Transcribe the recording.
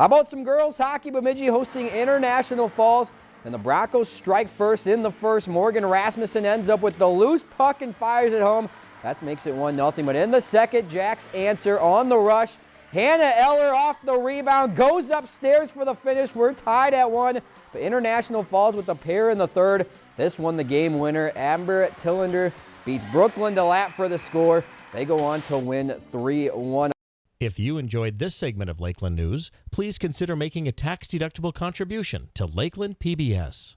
How about some girls hockey? Bemidji hosting International Falls. And the Broncos strike first in the first. Morgan Rasmussen ends up with the loose puck and fires it home. That makes it 1-0. But in the second, Jacks answer on the rush. Hannah Eller off the rebound, goes upstairs for the finish. We're tied at one, but International falls with a pair in the third. This one the game winner. Amber Tillander beats Brooklyn DeLapp for the score. They go on to win 3-1. If you enjoyed this segment of Lakeland News, please consider making a tax-deductible contribution to Lakeland PBS.